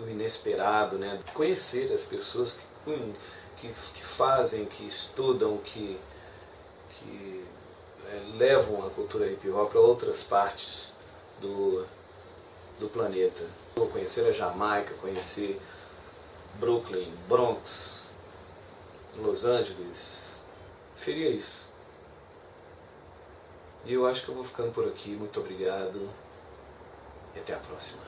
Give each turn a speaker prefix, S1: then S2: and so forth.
S1: do inesperado, né? conhecer as pessoas que, que, que fazem, que estudam, que, que é, levam a cultura hip hop para outras partes do, do planeta. Vou conhecer a Jamaica, conhecer Brooklyn, Bronx, Los Angeles, seria isso. E eu acho que eu vou ficando por aqui, muito obrigado e até a próxima.